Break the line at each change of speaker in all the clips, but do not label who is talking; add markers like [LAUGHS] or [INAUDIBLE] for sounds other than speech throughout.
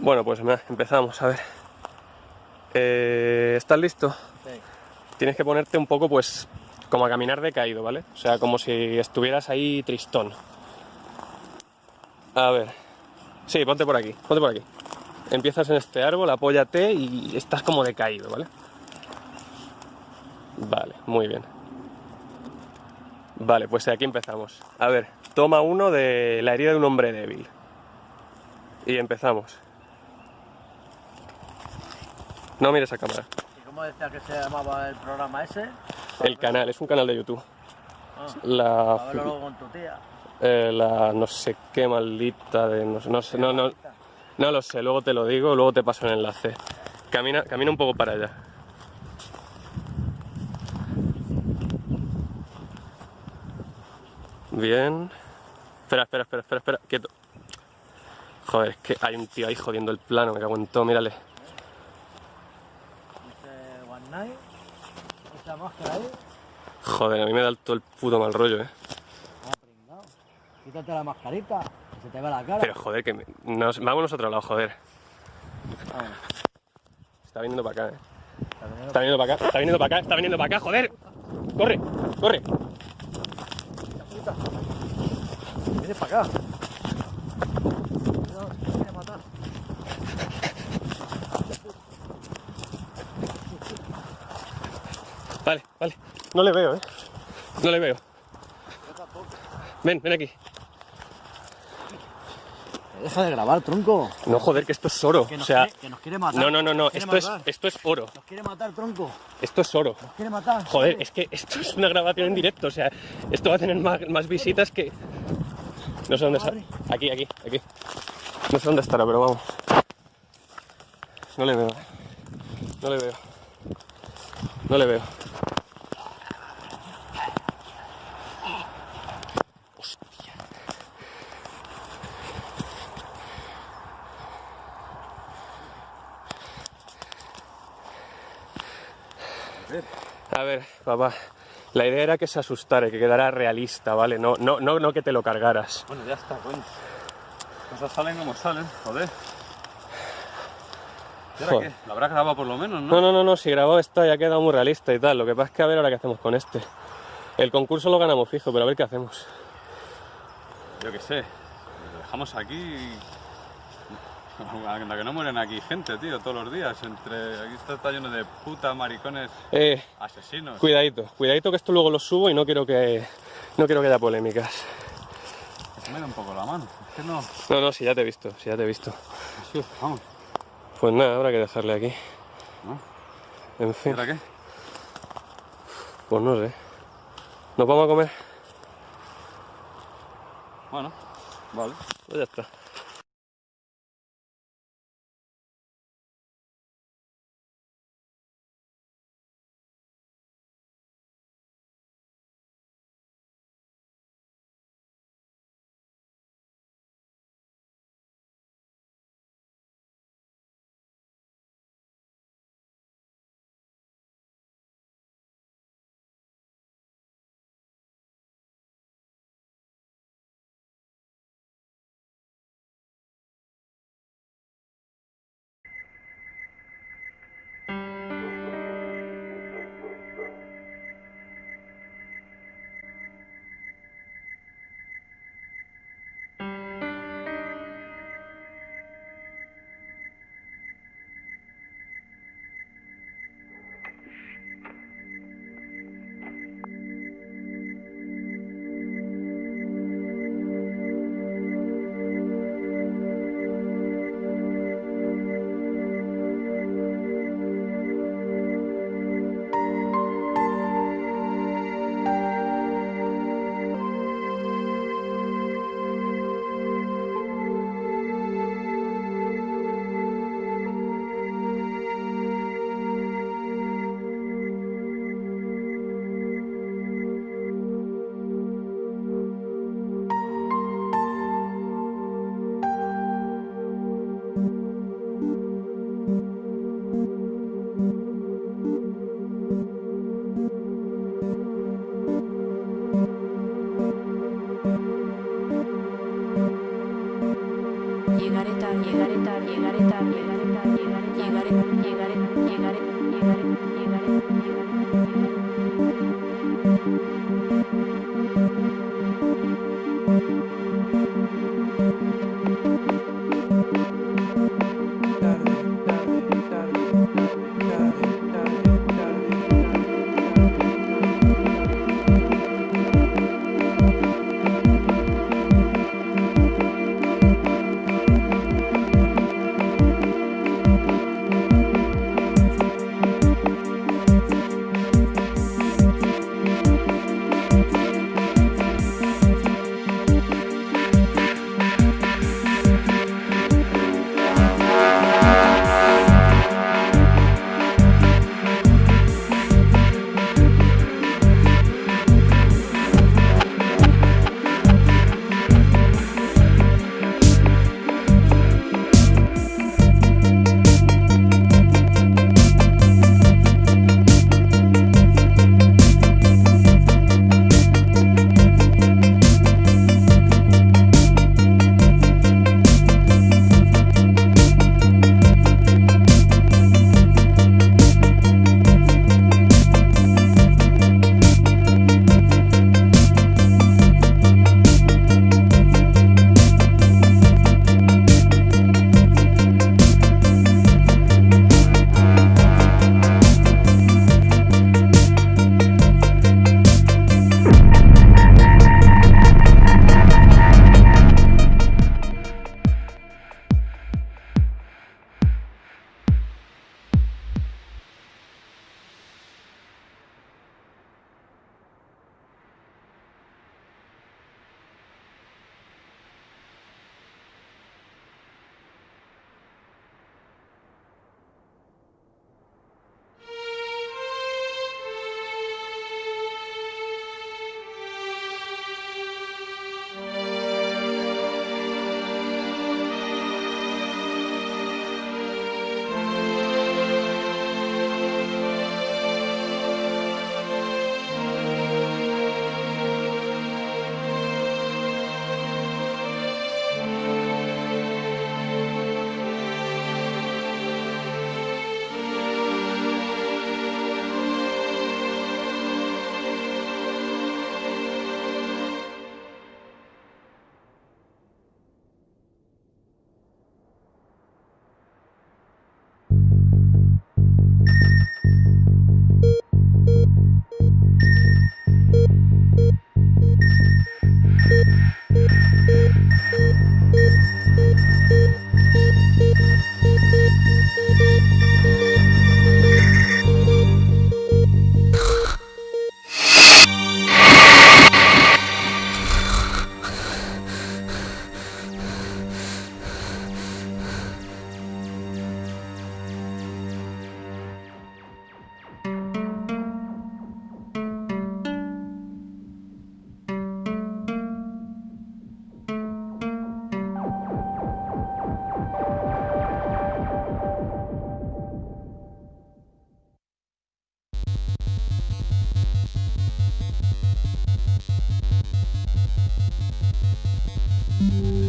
Bueno, pues empezamos, a ver. Eh, ¿Estás listo?
Sí.
Tienes que ponerte un poco, pues, como a caminar decaído, ¿vale? O sea, como si estuvieras ahí tristón. A ver. Sí, ponte por aquí, ponte por aquí. Empiezas en este árbol, apóyate y estás como decaído, ¿vale? Vale, muy bien. Vale, pues aquí empezamos. A ver, toma uno de la herida de un hombre débil. Y empezamos. No mires a cámara.
¿Y cómo decía que se llamaba el programa ese?
El canal, es un canal de YouTube.
Ah, a
La,
verlo luego con tu tía.
eh, la no sé qué maldita de... No, sé, no, no, no lo sé, luego te lo digo, luego te paso el enlace. Camina, camina un poco para allá. Bien. Espera, espera, espera, espera, espera, quieto. Joder, es que hay un tío ahí jodiendo el plano, me cago en todo, mírale.
Night. Esa máscara ahí.
Joder, a mí me da todo el puto mal rollo, eh.
Ah, pringao. Quítate la mascarita, que se te ve la cara.
Pero joder, que me- nos, vámonos a otro lado, joder.
Ah,
Está viniendo para acá, eh.
Está
viniendo para acá, está viniendo para acá, está viniendo para acá, joder. Corre, corre.
Viene para acá. Cuidado, que te quiere matar.
Vale. No le veo, eh. No le veo.
Yo tampoco.
Ven, ven aquí.
Deja de grabar, tronco.
No, joder, que esto es oro.
Que
O sea,
quiere, que nos quiere matar.
no, no, no, no. Esto es, esto es oro.
Nos quiere matar, tronco.
Esto es oro.
Nos quiere matar.
Joder, es que esto es una grabación en directo. O sea, esto va a tener más, más visitas que. No sé dónde está. Aquí, aquí, aquí. No sé dónde estará, pero vamos. No le veo. No le veo. No le veo. A ver, papá. La idea era que se asustara, que quedara realista, ¿vale? No, no, no, no que te lo cargaras.
Bueno, ya está, coño. Cosas salen como salen, joder. ¿Y ahora qué? Lo habrá grabado por lo menos, ¿no?
No, no, no, no, si grabado está ya ha quedado muy realista y tal. Lo que pasa es que a ver ahora qué hacemos con este. El concurso lo ganamos fijo, pero a ver qué hacemos.
Yo qué sé. Lo dejamos aquí y... [LAUGHS] Anda que no mueren aquí gente, tío, todos los días. Entre... Aquí está, está lleno de puta maricones
Eh,
asesinos.
cuidadito, cuidadito que esto luego lo subo y no quiero que no quiero que haya polémicas.
Me da un poco la mano. Es que no...
No, no, si ya te he visto, si ya te he visto.
Sí, vamos.
Pues nada, habrá que dejarle aquí.
¿No?
En
¿Y
fin,
ahora qué?
pues no sé. ¿Nos vamos a comer?
Bueno, vale.
Pues ya está.
llegaré tarde, llegaré tarde, llegaré tarde, llegaré
tarde, llegaré, llegaré, llegaré, llegaré. you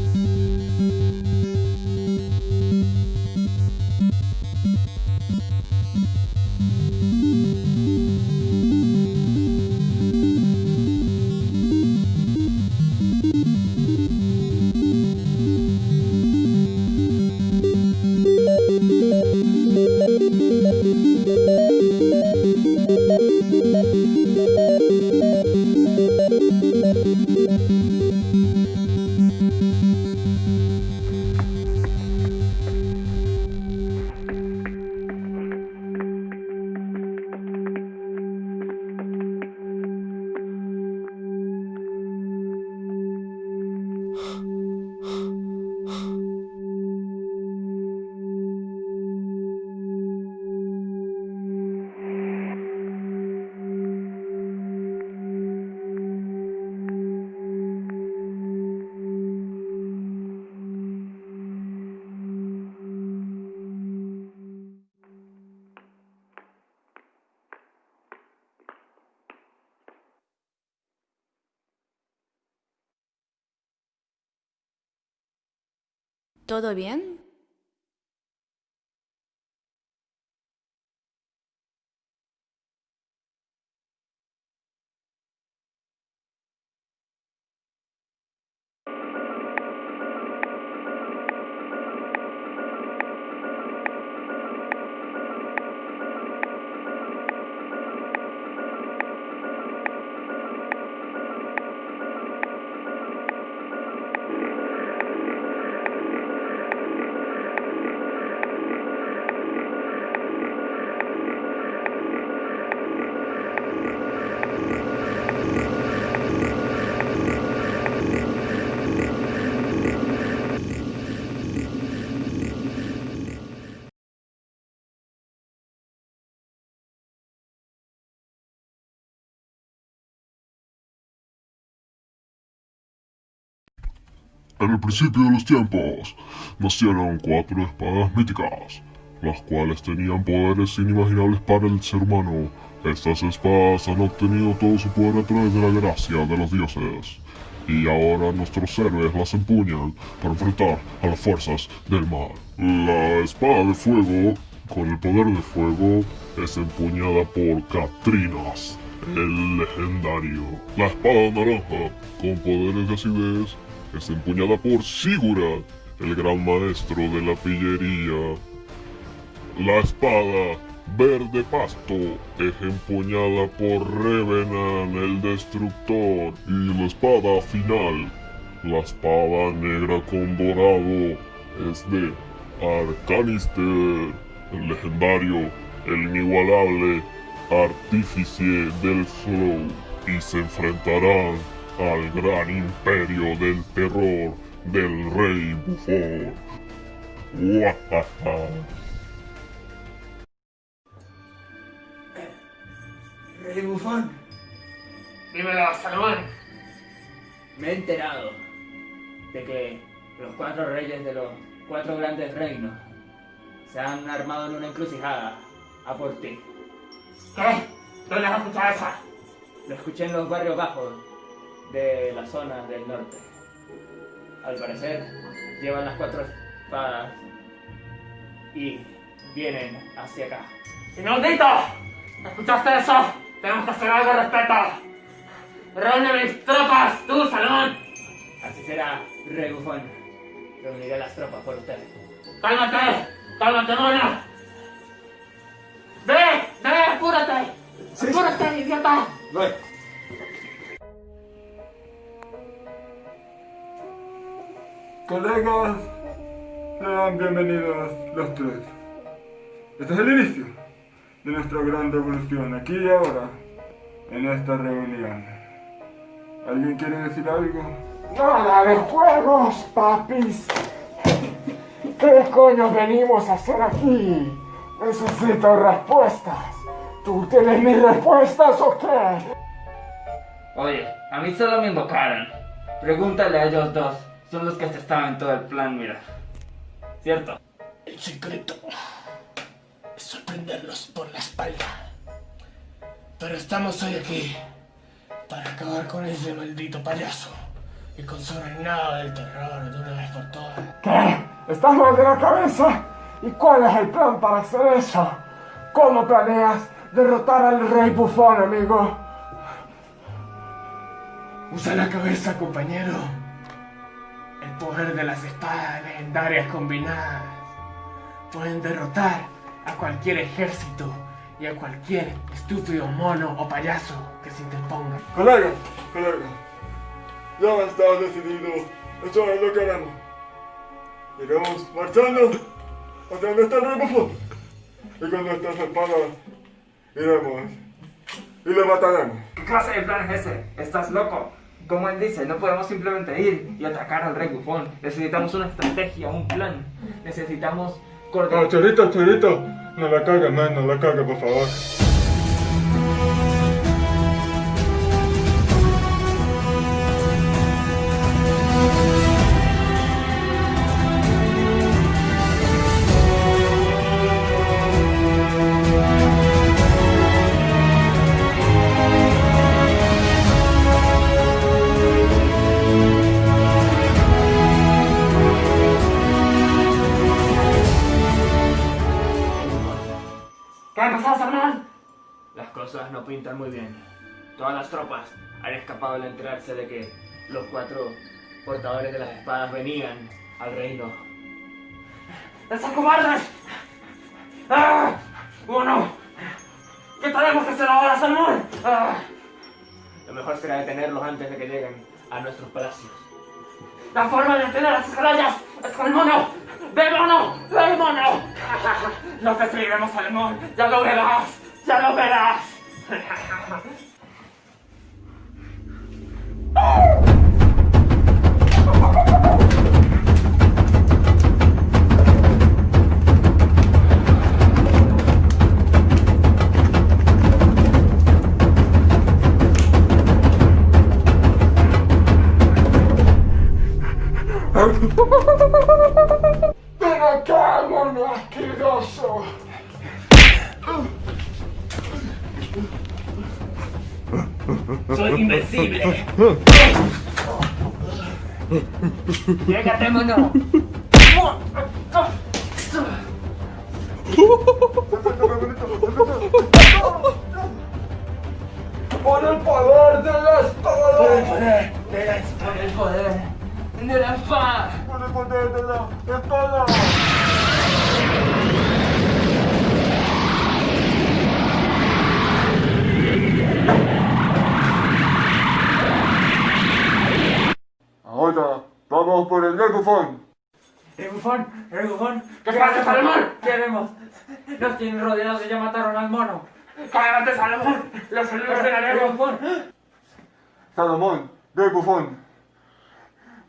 ¿Todo bien?
En el principio de los tiempos, nacieron cuatro espadas míticas, las cuales tenían poderes inimaginables para el ser humano. Estas espadas han obtenido todo su poder a través de la gracia de los dioses. Y ahora nuestros héroes las empuñan para enfrentar a las fuerzas del mal. La espada de fuego, con el poder de fuego, es empuñada por Catrinas, el legendario. La espada naranja, con poderes de acidez, es empuñada por Sigurd, el gran maestro de la pillería. La espada verde pasto es empuñada por Revenan el destructor y la espada final, la espada negra con dorado, es de Arcanister, el legendario, el inigualable artífice del flow y se enfrentarán al gran imperio del terror del rey bufón.
Rey Bufón,
Dímelo, Salomón.
me he enterado de que los cuatro reyes de los cuatro grandes reinos se han armado en una encrucijada a por ti.
¿Qué? ¿Dónde has escuchado eso?
Lo escuché en los barrios bajos de la zona del norte. Al parecer, llevan las cuatro espadas y vienen hacia acá.
¡Inaudito! ¿Escuchaste eso? Tenemos que hacer algo al respecto. Reúne mis tropas, tú, Salomón.
Así será, Rey Bufón. Reuniré las tropas por usted.
¡Cálmate! ¡Cálmate, mono! ¡Ve! ¡Ve! ¡Apúrate! ¡Apúrate, idiota!
Colegas, sean bienvenidos los tres. Este es el inicio de nuestra gran revolución, aquí y ahora, en esta reunión. ¿Alguien quiere decir algo?
Nada de juegos, papis. ¿Qué coño venimos a hacer aquí? Necesito respuestas. ¿Tú tienes mis respuestas o qué?
Oye, a mí solo me invocaron. Pregúntale a ellos dos. Son los que se estaban en todo el plan, mira. ¿Cierto?
El secreto es sorprenderlos por la espalda. Pero estamos hoy aquí para acabar con ese maldito payaso y con su reinado del terror de una vez por todas. ¿Qué? ¿Estás mal de la cabeza? ¿Y cuál es el plan para hacer eso? ¿Cómo planeas derrotar al rey bufón, amigo? Usa la cabeza, compañero. El poder de las espadas legendarias combinadas pueden derrotar a cualquier ejército y a cualquier estúpido mono o payaso que se interponga.
Colegas, colegas, ya está decidido. Eso es lo que haremos. Iremos marchando hacia donde está el rey bufón. Y con nuestras espadas iremos y le mataremos.
¿Qué clase de plan es ese? ¿Estás loco? Como él dice, no podemos simplemente ir y atacar al rey bufón. Necesitamos una estrategia, un plan. Necesitamos coordinar.
chorito, chorito, no la cague, man, no la cague, por favor.
Cuatro portadores de las espadas venían al reino.
¡Esos cobardes! ¡Ah! ¡Uno! ¿Qué tenemos que hacer ahora, Salomón? ¡Ah!
Lo mejor será detenerlos antes de que lleguen a nuestros palacios.
La forma de detener a las estrellas es con el mono. ¡Ve, mono! ¡Ve, mono! [LAUGHS] Nos destruiremos, Salomón. Ya lo verás. Ya lo verás. [LAUGHS]
¡Ven acá, mono asqueroso!
¡Soy invencible! ¡Llégate, mono!
¡Por el poder de la espada!
¡Por el poder de la por el poder de la espada!
¡Por el poder de la espada! Ahora vamos por el rey bufón.
¡El bufón! ¡El bufón!
¡Que pase, Salomón!
¡Queremos! ¡Nos tienen rodeados! ¡Ya mataron al mono!
¡Cállate, Salomón! ¡Los
¡El
solucionaremos!
bufón!
Salomón, bufón.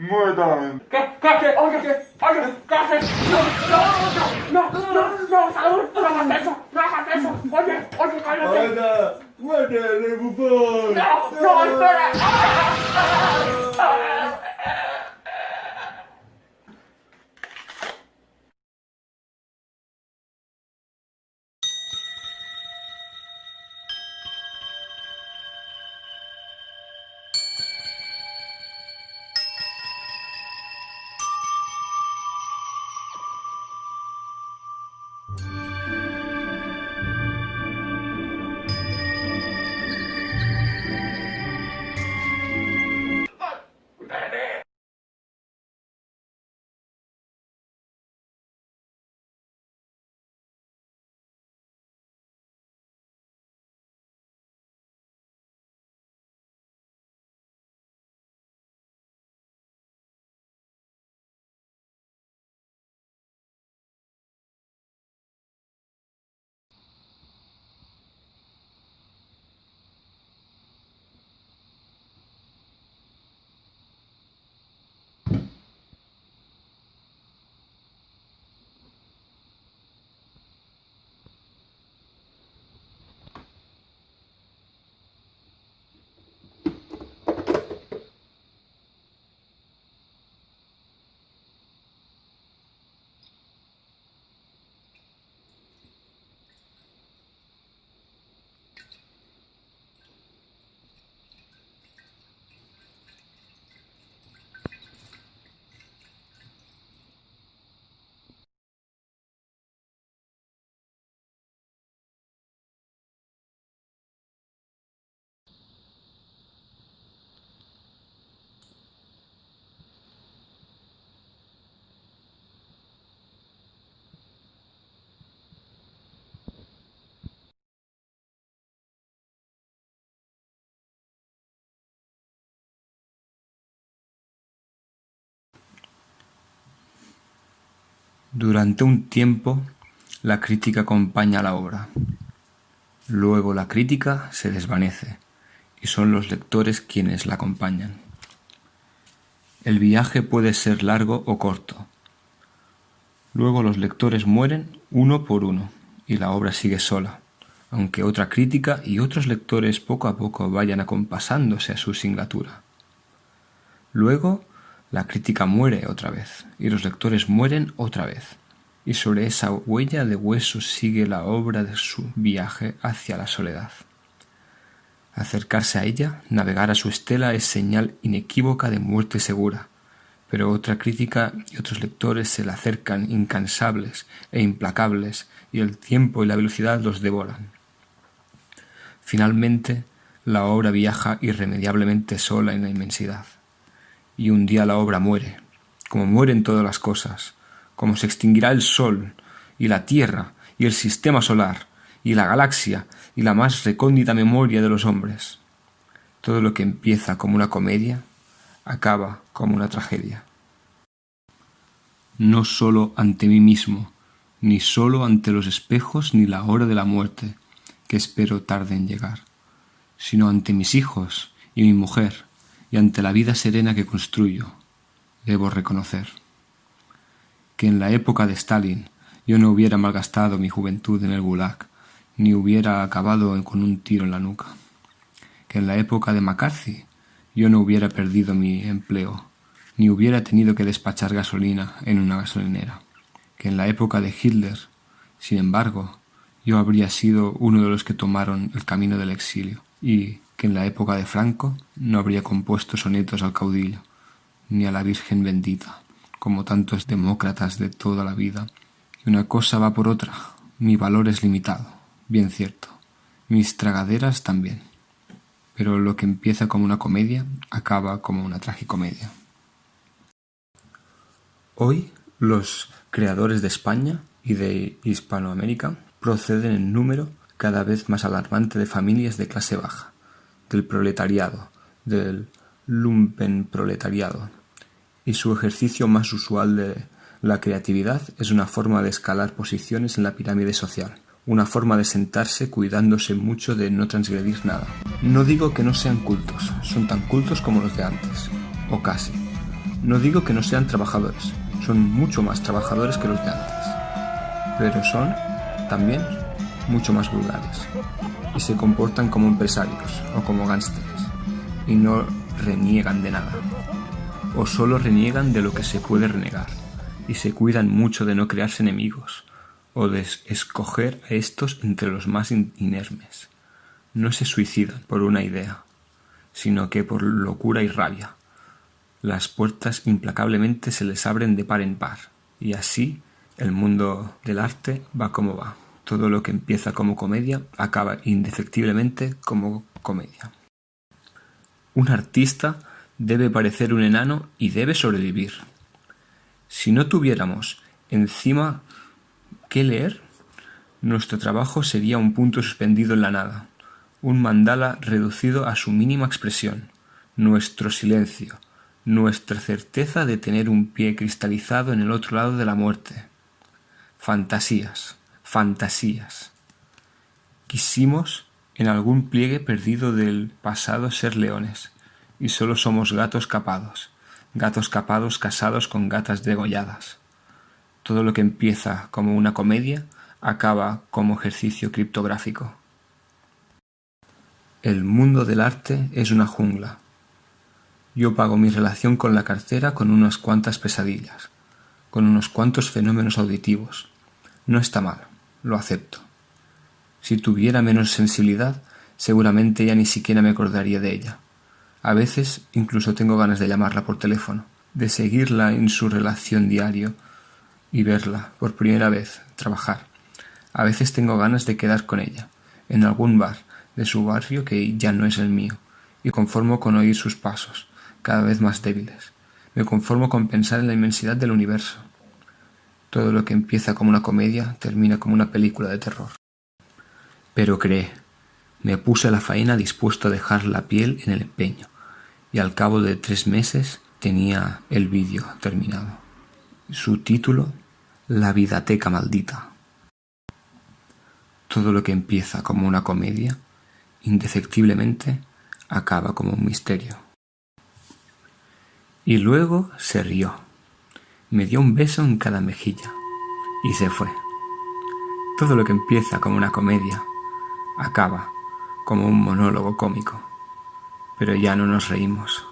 Muertan.
¿Qué? ¿Qué? ¿Qué? Oye, ¿qué? Oye, ¿qué haces? No, no, no, no, no, no, Salomón, no hagas eso, no hagas eso. Oye, oye, cállate.
Ahora, muerte,
Durante un tiempo, la crítica acompaña la obra. Luego la crítica se desvanece y son los lectores quienes la acompañan. El viaje puede ser largo o corto. Luego los lectores mueren uno por uno y la obra sigue sola, aunque otra crítica y otros lectores poco a poco vayan acompasándose a su singlatura. Luego la crítica muere otra vez y los lectores mueren otra vez, y sobre esa huella de huesos sigue la obra de su viaje hacia la soledad. Acercarse a ella, navegar a su estela es señal inequívoca de muerte segura, pero otra crítica y otros lectores se le acercan incansables e implacables y el tiempo y la velocidad los devoran. Finalmente, la obra viaja irremediablemente sola en la inmensidad y un día la obra muere, como mueren todas las cosas, como se extinguirá el Sol, y la Tierra, y el Sistema Solar, y la galaxia, y la más recóndita memoria de los hombres. Todo lo que empieza como una comedia, acaba como una tragedia. No sólo ante mí mismo, ni sólo ante los espejos ni la hora de la muerte, que espero tarde en llegar, sino ante mis hijos y mi mujer, y ante la vida serena que construyo, debo reconocer que en la época de Stalin yo no hubiera malgastado mi juventud en el Gulag, ni hubiera acabado con un tiro en la nuca, que en la época de McCarthy yo no hubiera perdido mi empleo, ni hubiera tenido que despachar gasolina en una gasolinera, que en la época de Hitler, sin embargo, yo habría sido uno de los que tomaron el camino del exilio, y en la época de Franco no habría compuesto sonetos al caudillo, ni a la Virgen bendita, como tantos demócratas de toda la vida. Y una cosa va por otra, mi valor es limitado, bien cierto, mis tragaderas también. Pero lo que empieza como una comedia acaba como una tragicomedia. Hoy los creadores de España y de Hispanoamérica proceden en número cada vez más alarmante de familias de clase baja, del proletariado, del lumpenproletariado, y su ejercicio más usual de la creatividad es una forma de escalar posiciones en la pirámide social, una forma de sentarse cuidándose mucho de no transgredir nada. No digo que no sean cultos, son tan cultos como los de antes, o casi. No digo que no sean trabajadores, son mucho más trabajadores que los de antes, pero son, también, mucho más vulgares, y se comportan como empresarios o como gánsteres, y no reniegan de nada, o solo reniegan de lo que se puede renegar, y se cuidan mucho de no crearse enemigos, o de escoger a estos entre los más inermes. No se suicidan por una idea, sino que por locura y rabia, las puertas implacablemente se les abren de par en par, y así el mundo del arte va como va. Todo lo que empieza como comedia acaba indefectiblemente como comedia. Un artista debe parecer un enano y debe sobrevivir. Si no tuviéramos encima qué leer, nuestro trabajo sería un punto suspendido en la nada, un mandala reducido a su mínima expresión, nuestro silencio, nuestra certeza de tener un pie cristalizado en el otro lado de la muerte. Fantasías, fantasías. Quisimos en algún pliegue perdido del pasado ser leones, y solo somos gatos capados, gatos capados casados con gatas degolladas. Todo lo que empieza como una comedia acaba como ejercicio criptográfico. El mundo del arte es una jungla, yo pago mi relación con la cartera con unas cuantas pesadillas, con unos cuantos fenómenos auditivos. No está mal, lo acepto. Si tuviera menos sensibilidad, seguramente ya ni siquiera me acordaría de ella. A veces incluso tengo ganas de llamarla por teléfono, de seguirla en su relación diario y verla por primera vez trabajar. A veces tengo ganas de quedar con ella, en algún bar de su barrio que ya no es el mío, y conformo con oír sus pasos, cada vez más débiles. Me conformo con pensar en la inmensidad del universo. Todo lo que empieza como una comedia termina como una película de terror. Pero cree, me puse a la faena dispuesto a dejar la piel en el empeño, y al cabo de tres meses tenía el vídeo terminado. Su título, La vidateca maldita. Todo lo que empieza como una comedia, indefectiblemente acaba como un misterio. Y luego se rió, me dio un beso en cada mejilla y se fue. Todo lo que empieza como una comedia acaba como un monólogo cómico, pero ya no nos reímos.